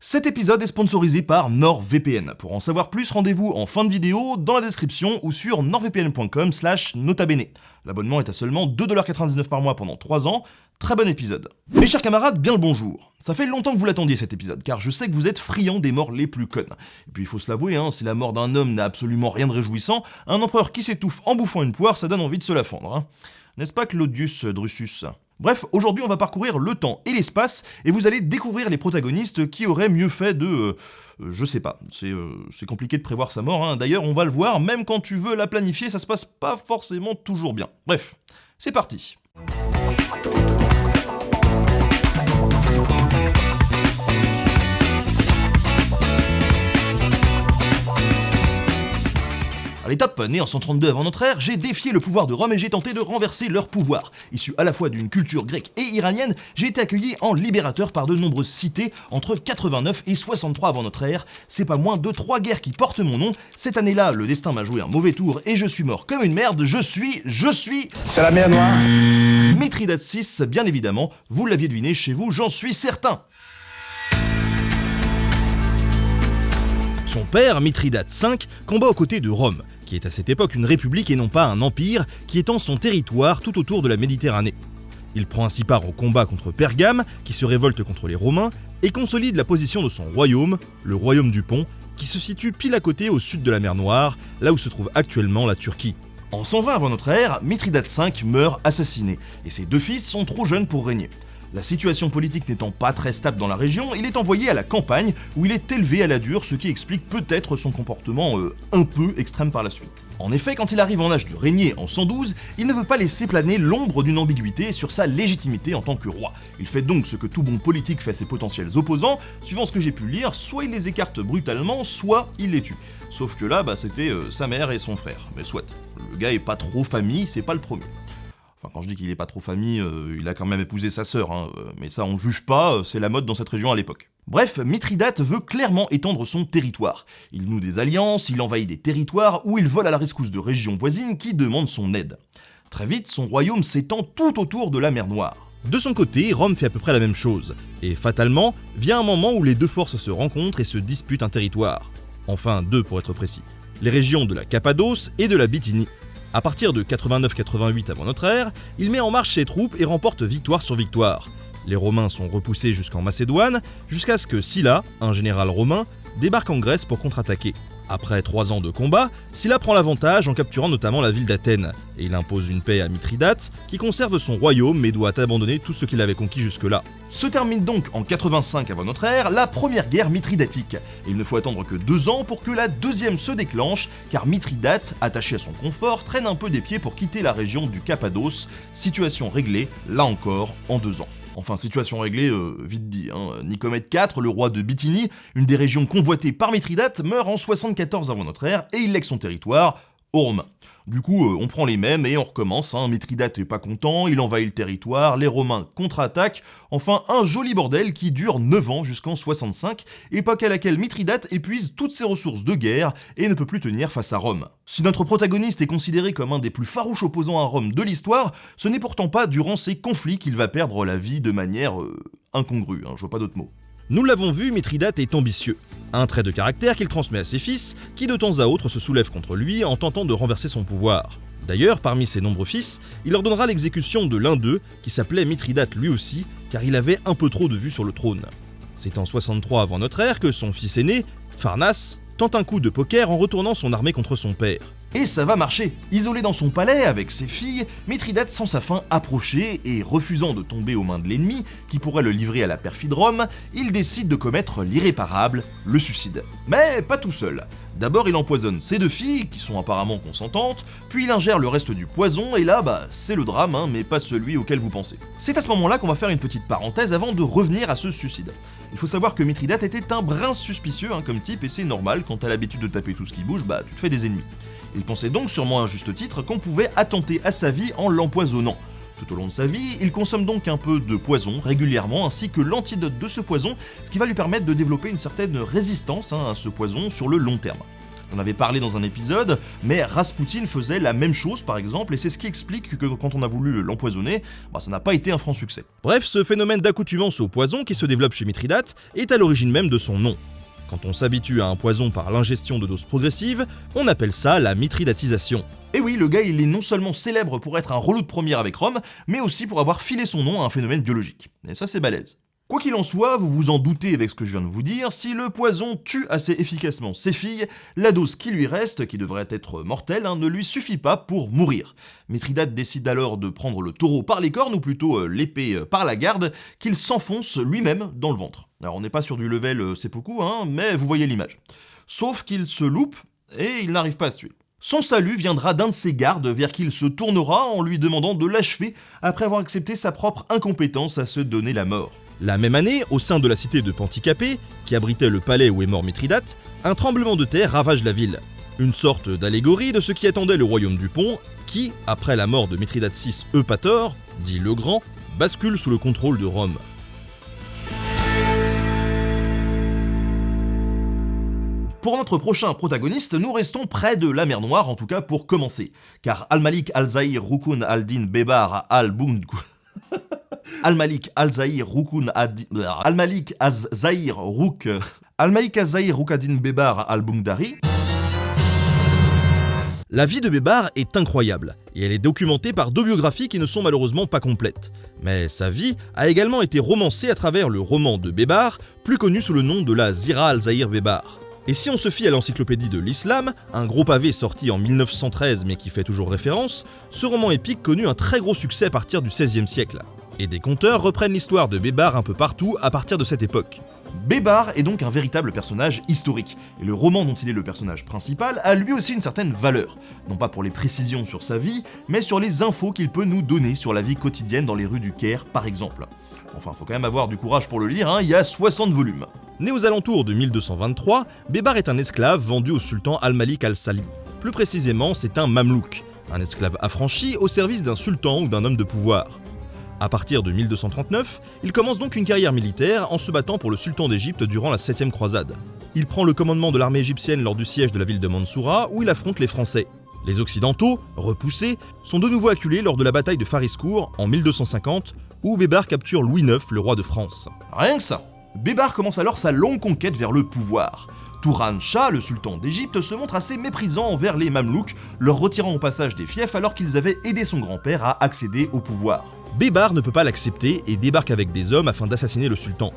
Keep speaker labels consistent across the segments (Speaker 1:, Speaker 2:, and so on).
Speaker 1: Cet épisode est sponsorisé par NordVPN. Pour en savoir plus, rendez-vous en fin de vidéo, dans la description ou sur nordvpn.com slash notabene. L'abonnement est à seulement 2,99$ par mois pendant 3 ans. Très bon épisode. Mes chers camarades, bien le bonjour. Ça fait longtemps que vous l'attendiez cet épisode, car je sais que vous êtes friands des morts les plus connes. Et puis il faut se l'avouer, hein, si la mort d'un homme n'a absolument rien de réjouissant, un empereur qui s'étouffe en bouffant une poire, ça donne envie de se la fendre. Hein. N'est-ce pas Claudius Drusus? Bref, aujourd'hui on va parcourir le temps et l'espace, et vous allez découvrir les protagonistes qui auraient mieux fait de... Euh, je sais pas, euh, c'est compliqué de prévoir sa mort, hein. d'ailleurs on va le voir, même quand tu veux la planifier, ça se passe pas forcément toujours bien. Bref, c'est parti. À l'étape, né en 132 avant notre ère, j'ai défié le pouvoir de Rome et j'ai tenté de renverser leur pouvoir. Issu à la fois d'une culture grecque et iranienne, j'ai été accueilli en libérateur par de nombreuses cités entre 89 et 63 avant notre ère. C'est pas moins de trois guerres qui portent mon nom. Cette année-là, le destin m'a joué un mauvais tour et je suis mort comme une merde. Je suis, je suis...
Speaker 2: C'est la mer noire
Speaker 1: Mithridate 6, bien évidemment. Vous l'aviez deviné chez vous, j'en suis certain. Son père, Mithridate V, combat aux côtés de Rome qui est à cette époque une république et non pas un empire, qui étend son territoire tout autour de la Méditerranée. Il prend ainsi part au combat contre Pergame, qui se révolte contre les Romains, et consolide la position de son royaume, le royaume du Pont, qui se situe pile à côté au sud de la mer Noire, là où se trouve actuellement la Turquie. En 120 avant notre ère, Mithridate V meurt assassiné, et ses deux fils sont trop jeunes pour régner. La situation politique n'étant pas très stable dans la région, il est envoyé à la campagne où il est élevé à la dure, ce qui explique peut-être son comportement euh, un peu extrême par la suite. En effet, quand il arrive en âge de régner en 112, il ne veut pas laisser planer l'ombre d'une ambiguïté sur sa légitimité en tant que roi. Il fait donc ce que tout bon politique fait à ses potentiels opposants, suivant ce que j'ai pu lire, soit il les écarte brutalement, soit il les tue. Sauf que là, bah, c'était euh, sa mère et son frère. Mais soit, le gars est pas trop famille, c'est pas le premier. Enfin, quand je dis qu'il est pas trop famille, euh, il a quand même épousé sa sœur, hein, euh, mais ça on juge pas, euh, c'est la mode dans cette région à l'époque. Bref, Mithridate veut clairement étendre son territoire. Il noue des alliances, il envahit des territoires, ou il vole à la rescousse de régions voisines qui demandent son aide. Très vite, son royaume s'étend tout autour de la mer Noire. De son côté, Rome fait à peu près la même chose, et fatalement, vient un moment où les deux forces se rencontrent et se disputent un territoire. Enfin, deux pour être précis. Les régions de la Cappadoce et de la Bithynie. À partir de 89-88 avant notre ère, il met en marche ses troupes et remporte victoire sur victoire. Les Romains sont repoussés jusqu'en Macédoine, jusqu'à ce que Sylla, un général romain, débarque en Grèce pour contre-attaquer. Après trois ans de combat, Sylla prend l'avantage en capturant notamment la ville d'Athènes, et il impose une paix à Mithridate, qui conserve son royaume mais doit abandonner tout ce qu'il avait conquis jusque-là. Se termine donc en 85 avant notre ère la première guerre mithridatique, et il ne faut attendre que deux ans pour que la deuxième se déclenche, car Mithridate, attaché à son confort, traîne un peu des pieds pour quitter la région du Cappadoce, situation réglée, là encore, en deux ans. Enfin, situation réglée, euh, vite dit. Hein. Nicomède IV, le roi de Bithynie, une des régions convoitées par Mithridate, meurt en 74 avant notre ère et il lègue son territoire aux Romains. Du coup, euh, on prend les mêmes et on recommence, hein. Mithridate est pas content, il envahit le territoire, les Romains contre-attaquent, enfin un joli bordel qui dure 9 ans jusqu'en 65, époque à laquelle Mithridate épuise toutes ses ressources de guerre et ne peut plus tenir face à Rome. Si notre protagoniste est considéré comme un des plus farouches opposants à Rome de l'histoire, ce n'est pourtant pas durant ces conflits qu'il va perdre la vie de manière euh, incongrue, hein, je vois pas d'autre mot. Nous l'avons vu, Mithridate est ambitieux. Un trait de caractère qu'il transmet à ses fils, qui de temps à autre se soulèvent contre lui en tentant de renverser son pouvoir. D'ailleurs, parmi ses nombreux fils, il ordonnera l'exécution de l'un d'eux, qui s'appelait Mithridate lui aussi, car il avait un peu trop de vue sur le trône. C'est en 63 avant notre ère que son fils aîné, Farnas, tente un coup de poker en retournant son armée contre son père. Et ça va marcher. Isolé dans son palais avec ses filles, Mithridate sent sa fin approcher et refusant de tomber aux mains de l'ennemi, qui pourrait le livrer à la perfide Rome, il décide de commettre l'irréparable, le suicide. Mais pas tout seul. D'abord il empoisonne ses deux filles, qui sont apparemment consentantes, puis il ingère le reste du poison, et là bah c'est le drame, hein, mais pas celui auquel vous pensez. C'est à ce moment-là qu'on va faire une petite parenthèse avant de revenir à ce suicide. Il faut savoir que Mithridate était un brin suspicieux hein, comme type, et c'est normal, quand t'as l'habitude de taper tout ce qui bouge, bah tu te fais des ennemis. Il pensait donc sûrement à juste titre qu'on pouvait attenter à sa vie en l'empoisonnant. Tout au long de sa vie, il consomme donc un peu de poison régulièrement ainsi que l'antidote de ce poison, ce qui va lui permettre de développer une certaine résistance hein, à ce poison sur le long terme. j'en avais parlé dans un épisode, mais Rasputin faisait la même chose par exemple, et c'est ce qui explique que quand on a voulu l'empoisonner, bah, ça n'a pas été un franc succès. Bref, ce phénomène d'accoutumance au poison qui se développe chez Mithridate est à l'origine même de son nom. Quand on s'habitue à un poison par l'ingestion de doses progressives, on appelle ça la mitridatisation. Et oui, le gars il est non seulement célèbre pour être un relou de première avec Rome, mais aussi pour avoir filé son nom à un phénomène biologique. Et ça c'est balèze. Quoi qu'il en soit, vous vous en doutez avec ce que je viens de vous dire, si le poison tue assez efficacement ses filles, la dose qui lui reste, qui devrait être mortelle, hein, ne lui suffit pas pour mourir. Mithridate décide alors de prendre le taureau par les cornes, ou plutôt euh, l'épée euh, par la garde, qu'il s'enfonce lui-même dans le ventre. Alors on n'est pas sur du level euh, c'est hein, mais vous voyez l'image. Sauf qu'il se loupe, et il n'arrive pas à se tuer. Son salut viendra d'un de ses gardes vers qui il se tournera en lui demandant de l'achever après avoir accepté sa propre incompétence à se donner la mort. La même année, au sein de la cité de Panticapée, qui abritait le palais où est mort Mithridate, un tremblement de terre ravage la ville. Une sorte d'allégorie de ce qui attendait le royaume du Pont, qui, après la mort de Mithridate VI Eupator, dit le Grand, bascule sous le contrôle de Rome. Pour notre prochain protagoniste, nous restons près de la mer Noire, en tout cas pour commencer, car Al-Malik Al-Zahir Rukun Al-Din Bebar Al-Bund... Al-Malik Al-Zahir Rukun Al-Malik Az-Zahir Ruk Al-Malik Rukadin Bebar Al-Bundari la vie de Bébar est incroyable, et elle est documentée par deux biographies qui ne sont malheureusement pas complètes. Mais sa vie a également été romancée à travers le roman de Bébar, plus connu sous le nom de la Zira al-Zahir Bébar. Et si on se fie à l'encyclopédie de l'islam, un gros pavé sorti en 1913 mais qui fait toujours référence, ce roman épique connut un très gros succès à partir du XVIe siècle et des conteurs reprennent l'histoire de Bébar un peu partout à partir de cette époque. Bébar est donc un véritable personnage historique, et le roman dont il est le personnage principal a lui aussi une certaine valeur, non pas pour les précisions sur sa vie, mais sur les infos qu'il peut nous donner sur la vie quotidienne dans les rues du Caire par exemple. Enfin, faut quand même avoir du courage pour le lire, hein, il y a 60 volumes. Né aux alentours de 1223, Bébar est un esclave vendu au sultan Al-Malik al-Sali. Plus précisément, c'est un mamelouk, un esclave affranchi au service d'un sultan ou d'un homme de pouvoir. À partir de 1239, il commence donc une carrière militaire en se battant pour le sultan d'Égypte durant la 7 croisade. Il prend le commandement de l'armée égyptienne lors du siège de la ville de Mansoura où il affronte les Français. Les Occidentaux, repoussés, sont de nouveau acculés lors de la bataille de Fariscourt en 1250 où Bébar capture Louis IX, le roi de France. Rien que ça Bébar commence alors sa longue conquête vers le pouvoir. Touran Shah, le sultan d'Égypte, se montre assez méprisant envers les Mamelouks, leur retirant au passage des fiefs alors qu'ils avaient aidé son grand-père à accéder au pouvoir. Bébar ne peut pas l'accepter et débarque avec des hommes afin d'assassiner le sultan.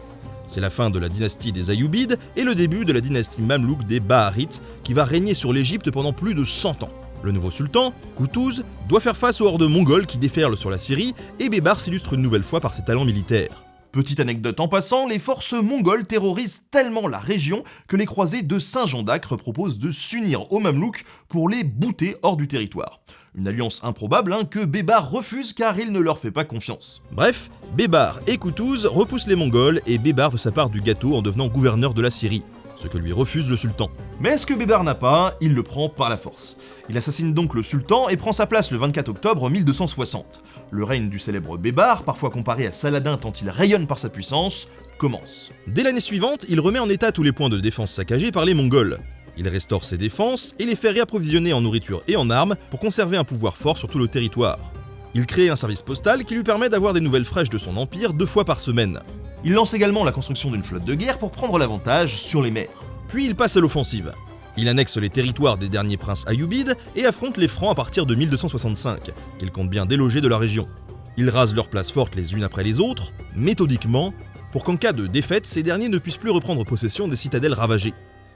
Speaker 1: C'est la fin de la dynastie des Ayyubides et le début de la dynastie mamelouk des Baharites qui va régner sur l'Égypte pendant plus de 100 ans. Le nouveau sultan, Koutouz, doit faire face aux hordes mongoles qui déferlent sur la Syrie et Bébar s'illustre une nouvelle fois par ses talents militaires. Petite anecdote en passant, les forces mongoles terrorisent tellement la région que les croisés de Saint-Jean d'Acre proposent de s'unir aux Mamelouks pour les bouter hors du territoire. Une alliance improbable hein, que Bébar refuse car il ne leur fait pas confiance. Bref, Bébar et Koutouz repoussent les Mongols et Bébar veut sa part du gâteau en devenant gouverneur de la Syrie ce que lui refuse le sultan. Mais ce que Bébar n'a pas, il le prend par la force. Il assassine donc le sultan et prend sa place le 24 octobre 1260. Le règne du célèbre Bébar, parfois comparé à Saladin tant il rayonne par sa puissance, commence. Dès l'année suivante, il remet en état tous les points de défense saccagés par les Mongols. Il restaure ses défenses et les fait réapprovisionner en nourriture et en armes pour conserver un pouvoir fort sur tout le territoire. Il crée un service postal qui lui permet d'avoir des nouvelles fraîches de son empire deux fois par semaine. Il lance également la construction d'une flotte de guerre pour prendre l'avantage sur les mers. Puis il passe à l'offensive. Il annexe les territoires des derniers princes ayyubides et affronte les Francs à partir de 1265, qu'il compte bien déloger de la région. Il rase leurs places fortes les unes après les autres, méthodiquement, pour qu'en cas de défaite, ces derniers ne puissent plus reprendre possession des citadelles ravagées.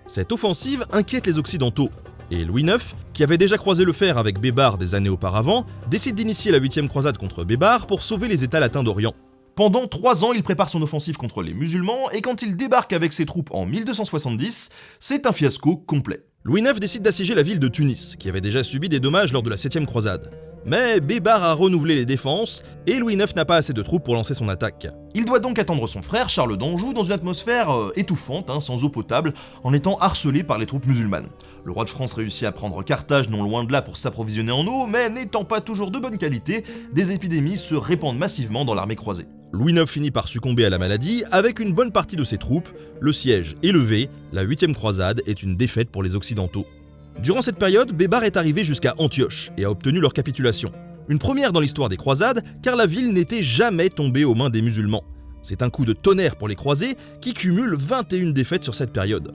Speaker 1: Cette offensive inquiète les Occidentaux, et Louis IX, qui avait déjà croisé le fer avec Bébar des années auparavant, décide d'initier la 8 croisade contre Bébar pour sauver les États latins d'Orient. Pendant trois ans, il prépare son offensive contre les musulmans, et quand il débarque avec ses troupes en 1270, c'est un fiasco complet. Louis IX décide d'assiéger la ville de Tunis, qui avait déjà subi des dommages lors de la 7ème croisade. Mais Bébar a renouvelé les défenses, et Louis IX n'a pas assez de troupes pour lancer son attaque. Il doit donc attendre son frère, Charles d'Anjou, dans une atmosphère euh, étouffante, hein, sans eau potable, en étant harcelé par les troupes musulmanes. Le roi de France réussit à prendre Carthage non loin de là pour s'approvisionner en eau, mais n'étant pas toujours de bonne qualité, des épidémies se répandent massivement dans l'armée croisée. Louis IX finit par succomber à la maladie avec une bonne partie de ses troupes, le siège est levé, la 8 croisade est une défaite pour les Occidentaux. Durant cette période, Bébar est arrivé jusqu'à Antioche et a obtenu leur capitulation. Une première dans l'histoire des croisades, car la ville n'était jamais tombée aux mains des musulmans. C'est un coup de tonnerre pour les croisés qui cumulent 21 défaites sur cette période.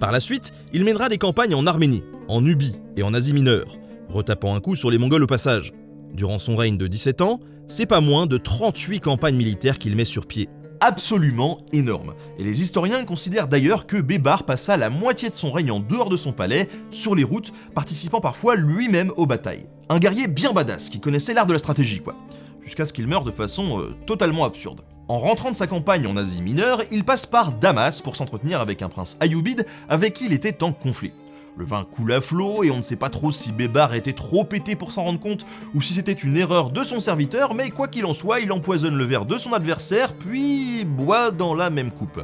Speaker 1: Par la suite, il mènera des campagnes en Arménie, en Nubie et en Asie mineure, retapant un coup sur les Mongols au passage. Durant son règne de 17 ans, c'est pas moins de 38 campagnes militaires qu'il met sur pied absolument énorme. Et les historiens considèrent d'ailleurs que Bébar passa la moitié de son règne en dehors de son palais, sur les routes, participant parfois lui-même aux batailles. Un guerrier bien badass, qui connaissait l'art de la stratégie quoi. Jusqu'à ce qu'il meure de façon euh, totalement absurde. En rentrant de sa campagne en Asie mineure, il passe par Damas pour s'entretenir avec un prince ayoubide avec qui il était en conflit. Le vin coule à flot et on ne sait pas trop si Bébar était trop pété pour s'en rendre compte ou si c'était une erreur de son serviteur, mais quoi qu'il en soit, il empoisonne le verre de son adversaire puis boit dans la même coupe.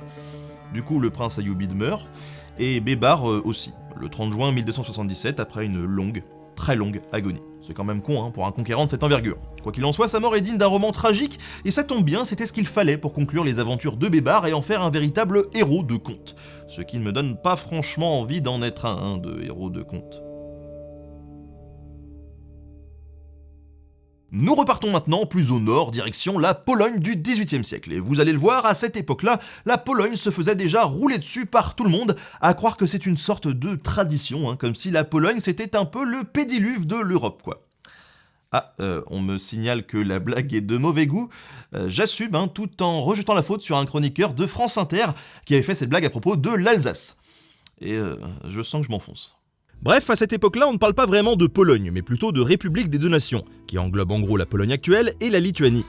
Speaker 1: Du coup, le prince Ayoubide meurt et Bébar euh, aussi, le 30 juin 1277 après une longue, très longue agonie. C'est quand même con hein, pour un conquérant de cette envergure. Quoi qu'il en soit, sa mort est digne d'un roman tragique, et ça tombe bien, c'était ce qu'il fallait pour conclure les aventures de Bébar et en faire un véritable héros de conte. Ce qui ne me donne pas franchement envie d'en être un, de héros de conte. Nous repartons maintenant plus au nord, direction la Pologne du XVIIIe siècle. Et vous allez le voir, à cette époque-là, la Pologne se faisait déjà rouler dessus par tout le monde, à croire que c'est une sorte de tradition, hein, comme si la Pologne c'était un peu le pédiluve de l'Europe, quoi. Ah, euh, on me signale que la blague est de mauvais goût. Euh, j'assume, hein, tout en rejetant la faute sur un chroniqueur de France Inter qui avait fait cette blague à propos de l'Alsace. Et euh, je sens que je m'enfonce. Bref, à cette époque-là, on ne parle pas vraiment de Pologne, mais plutôt de République des deux nations, qui englobe en gros la Pologne actuelle et la Lituanie.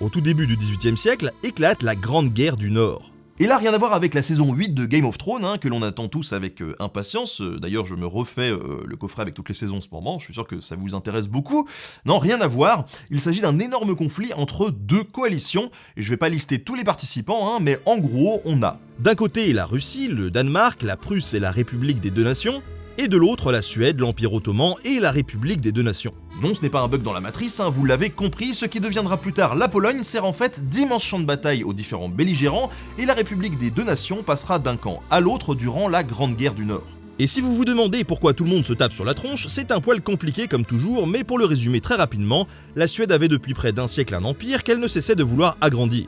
Speaker 1: Au tout début du XVIIIe siècle, éclate la Grande Guerre du Nord. Et là, rien à voir avec la saison 8 de Game of Thrones, hein, que l'on attend tous avec euh, impatience. Euh, d'ailleurs, je me refais euh, le coffret avec toutes les saisons en ce moment, je suis sûr que ça vous intéresse beaucoup. Non, rien à voir, il s'agit d'un énorme conflit entre deux coalitions, et je vais pas lister tous les participants, hein, mais en gros, on a d'un côté la Russie, le Danemark, la Prusse et la République des deux nations, et de l'autre la Suède, l'Empire ottoman et la République des deux nations. Non, ce n'est pas un bug dans la matrice, hein, vous l'avez compris, ce qui deviendra plus tard la Pologne sert en fait d'immense champ de bataille aux différents belligérants, et la République des deux nations passera d'un camp à l'autre durant la Grande Guerre du Nord. Et si vous vous demandez pourquoi tout le monde se tape sur la tronche, c'est un poil compliqué comme toujours, mais pour le résumer très rapidement, la Suède avait depuis près d'un siècle un empire qu'elle ne cessait de vouloir agrandir.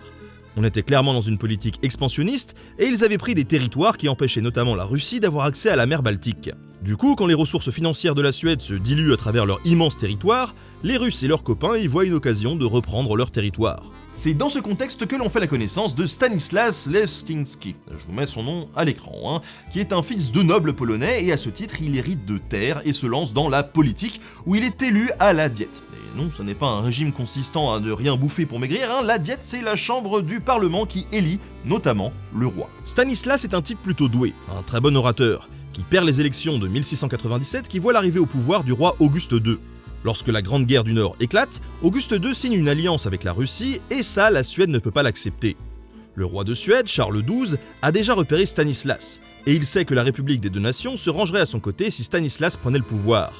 Speaker 1: On était clairement dans une politique expansionniste et ils avaient pris des territoires qui empêchaient notamment la Russie d'avoir accès à la mer Baltique. Du coup, quand les ressources financières de la Suède se diluent à travers leur immense territoire, les Russes et leurs copains y voient une occasion de reprendre leur territoire. C'est dans ce contexte que l'on fait la connaissance de Stanislas Leszczynski, je vous mets son nom à l'écran, hein, qui est un fils de noble polonais et à ce titre il hérite de terre et se lance dans la politique où il est élu à la diète non, ce n'est pas un régime consistant à ne rien bouffer pour maigrir, hein. la diète c'est la chambre du Parlement qui élit notamment le roi. Stanislas est un type plutôt doué, un très bon orateur, qui perd les élections de 1697 qui voit l'arrivée au pouvoir du roi Auguste II. Lorsque la Grande Guerre du Nord éclate, Auguste II signe une alliance avec la Russie et ça, la Suède ne peut pas l'accepter. Le roi de Suède, Charles XII, a déjà repéré Stanislas, et il sait que la République des deux nations se rangerait à son côté si Stanislas prenait le pouvoir.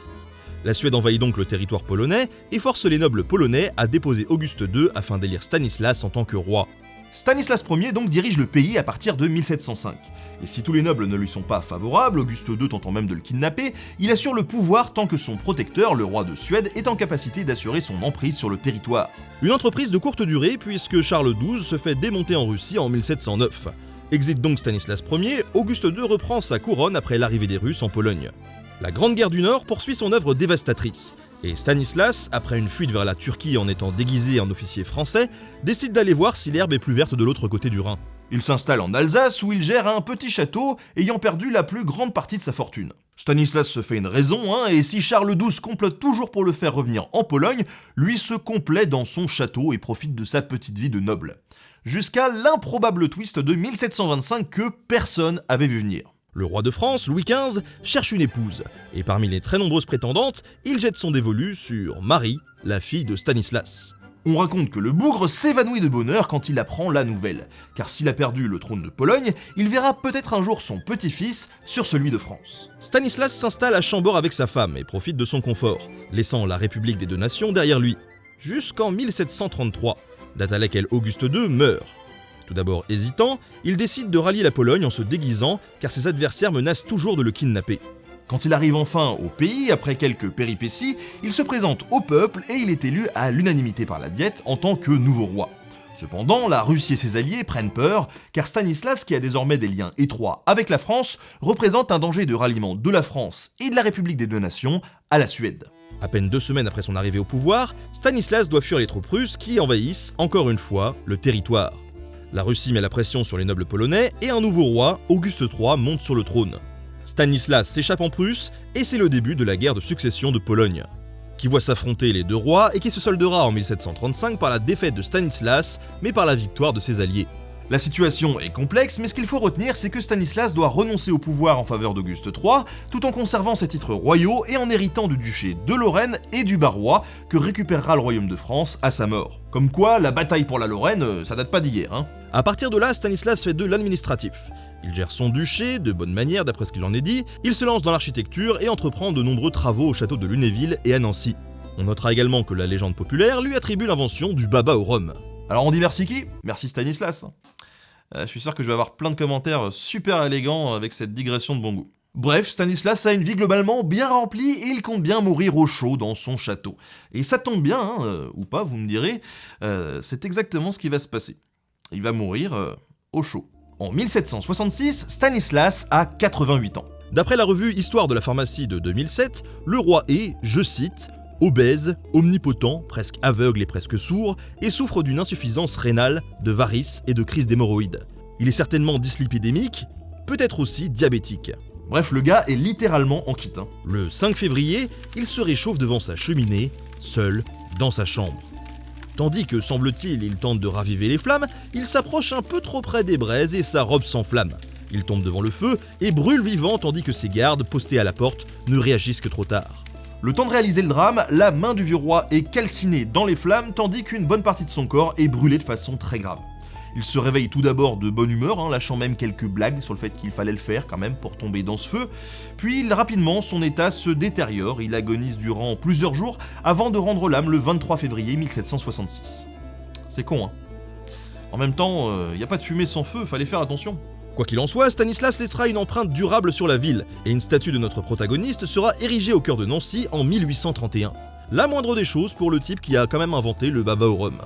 Speaker 1: La Suède envahit donc le territoire polonais et force les nobles polonais à déposer Auguste II afin d'élire Stanislas en tant que roi. Stanislas Ier donc dirige le pays à partir de 1705. Et si tous les nobles ne lui sont pas favorables, Auguste II tentant même de le kidnapper, il assure le pouvoir tant que son protecteur, le roi de Suède, est en capacité d'assurer son emprise sur le territoire. Une entreprise de courte durée puisque Charles XII se fait démonter en Russie en 1709. Exit donc Stanislas Ier, Auguste II reprend sa couronne après l'arrivée des Russes en Pologne. La Grande Guerre du Nord poursuit son œuvre dévastatrice, et Stanislas, après une fuite vers la Turquie en étant déguisé en officier français, décide d'aller voir si l'herbe est plus verte de l'autre côté du Rhin. Il s'installe en Alsace où il gère un petit château ayant perdu la plus grande partie de sa fortune. Stanislas se fait une raison, hein, et si Charles XII complote toujours pour le faire revenir en Pologne, lui se complaît dans son château et profite de sa petite vie de noble. Jusqu'à l'improbable twist de 1725 que personne avait vu venir. Le roi de France, Louis XV, cherche une épouse, et parmi les très nombreuses prétendantes, il jette son dévolu sur Marie, la fille de Stanislas. On raconte que le bougre s'évanouit de bonheur quand il apprend la nouvelle, car s'il a perdu le trône de Pologne, il verra peut-être un jour son petit-fils sur celui de France. Stanislas s'installe à Chambord avec sa femme et profite de son confort, laissant la République des deux nations derrière lui, jusqu'en 1733, date à laquelle Auguste II meurt. Tout d'abord hésitant, il décide de rallier la Pologne en se déguisant car ses adversaires menacent toujours de le kidnapper. Quand il arrive enfin au pays, après quelques péripéties, il se présente au peuple et il est élu à l'unanimité par la Diète en tant que nouveau roi. Cependant, la Russie et ses alliés prennent peur, car Stanislas, qui a désormais des liens étroits avec la France, représente un danger de ralliement de la France et de la République des deux nations à la Suède. À peine deux semaines après son arrivée au pouvoir, Stanislas doit fuir les troupes russes qui envahissent, encore une fois, le territoire. La Russie met la pression sur les nobles polonais et un nouveau roi, Auguste III, monte sur le trône. Stanislas s'échappe en Prusse et c'est le début de la guerre de succession de Pologne, qui voit s'affronter les deux rois et qui se soldera en 1735 par la défaite de Stanislas, mais par la victoire de ses alliés. La situation est complexe, mais ce qu'il faut retenir, c'est que Stanislas doit renoncer au pouvoir en faveur d'Auguste III, tout en conservant ses titres royaux et en héritant du duché de Lorraine et du Barrois, que récupérera le royaume de France à sa mort. Comme quoi, la bataille pour la Lorraine, euh, ça date pas d'hier, hein. A partir de là, Stanislas fait de l'administratif. Il gère son duché, de bonne manière d'après ce qu'il en est dit, il se lance dans l'architecture et entreprend de nombreux travaux au château de Lunéville et à Nancy. On notera également que la légende populaire lui attribue l'invention du baba au rhum. Alors on dit merci qui? Merci Stanislas. Euh, je suis sûr que je vais avoir plein de commentaires super élégants avec cette digression de bon goût. Bref, Stanislas a une vie globalement bien remplie et il compte bien mourir au chaud dans son château. Et ça tombe bien, hein, euh, ou pas, vous me direz, euh, c'est exactement ce qui va se passer. Il va mourir au chaud. En 1766, Stanislas a 88 ans. D'après la revue Histoire de la pharmacie de 2007, le roi est, je cite, obèse, omnipotent, presque aveugle et presque sourd, et souffre d'une insuffisance rénale, de varices et de crise d'hémorroïdes. Il est certainement dyslipidémique, peut-être aussi diabétique. Bref, le gars est littéralement en quitte. Hein. Le 5 février, il se réchauffe devant sa cheminée, seul, dans sa chambre. Tandis que, semble-t-il, il tente de raviver les flammes, il s'approche un peu trop près des braises et sa robe s'enflamme. Il tombe devant le feu et brûle vivant tandis que ses gardes, postés à la porte, ne réagissent que trop tard. Le temps de réaliser le drame, la main du vieux roi est calcinée dans les flammes tandis qu'une bonne partie de son corps est brûlée de façon très grave. Il se réveille tout d'abord de bonne humeur, hein, lâchant même quelques blagues sur le fait qu'il fallait le faire quand même pour tomber dans ce feu, puis rapidement son état se détériore, il agonise durant plusieurs jours avant de rendre l'âme le 23 février 1766. C'est con hein En même temps, il euh, n'y a pas de fumée sans feu, fallait faire attention. Quoi qu'il en soit, Stanislas laissera une empreinte durable sur la ville, et une statue de notre protagoniste sera érigée au cœur de Nancy en 1831. La moindre des choses pour le type qui a quand même inventé le baba au rhum.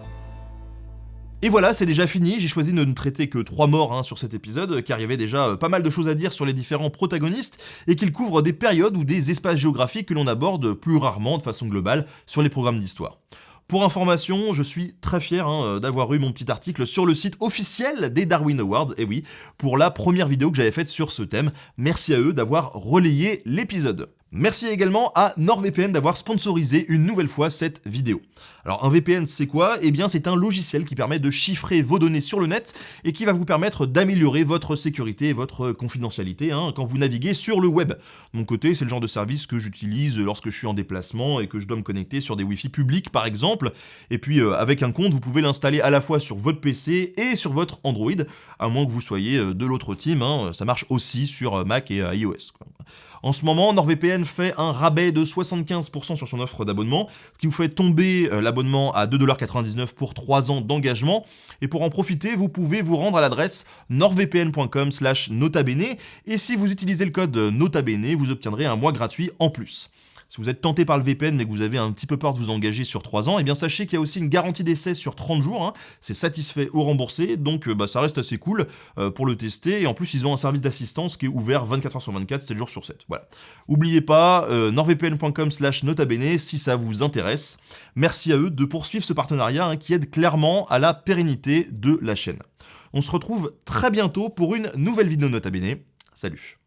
Speaker 1: Et voilà, c'est déjà fini, j'ai choisi de ne traiter que trois morts hein, sur cet épisode, car il y avait déjà euh, pas mal de choses à dire sur les différents protagonistes, et qu'il couvre des périodes ou des espaces géographiques que l'on aborde plus rarement de façon globale sur les programmes d'histoire. Pour information, je suis très fier hein, euh, d'avoir eu mon petit article sur le site officiel des Darwin Awards, et oui, pour la première vidéo que j'avais faite sur ce thème. Merci à eux d'avoir relayé l'épisode. Merci également à NordVPN d'avoir sponsorisé une nouvelle fois cette vidéo. Alors un VPN c'est quoi? Eh bien c'est un logiciel qui permet de chiffrer vos données sur le net et qui va vous permettre d'améliorer votre sécurité et votre confidentialité hein, quand vous naviguez sur le web. Mon côté c'est le genre de service que j'utilise lorsque je suis en déplacement et que je dois me connecter sur des wifi publics par exemple. Et puis euh, avec un compte vous pouvez l'installer à la fois sur votre PC et sur votre Android, à moins que vous soyez euh, de l'autre team, hein. ça marche aussi sur euh, Mac et iOS. En ce moment, NordVPN fait un rabais de 75% sur son offre d'abonnement, ce qui vous fait tomber euh, l'abonnement à 2,99$ pour 3 ans d'engagement. Et pour en profiter, vous pouvez vous rendre à l'adresse nordvpn.com notabene, et si vous utilisez le code notabene, vous obtiendrez un mois gratuit en plus. Si vous êtes tenté par le VPN mais que vous avez un petit peu peur de vous engager sur 3 ans, eh bien sachez qu'il y a aussi une garantie d'essai sur 30 jours, hein. c'est satisfait ou remboursé, donc euh, bah, ça reste assez cool euh, pour le tester, et en plus ils ont un service d'assistance qui est ouvert 24h sur 24, 7 jours sur 7. Voilà. N'oubliez pas, euh, nordvpn.com slash notabene si ça vous intéresse. Merci à eux de poursuivre ce partenariat hein, qui aide clairement à la pérennité de la chaîne. On se retrouve très bientôt pour une nouvelle vidéo Nota Bene. Salut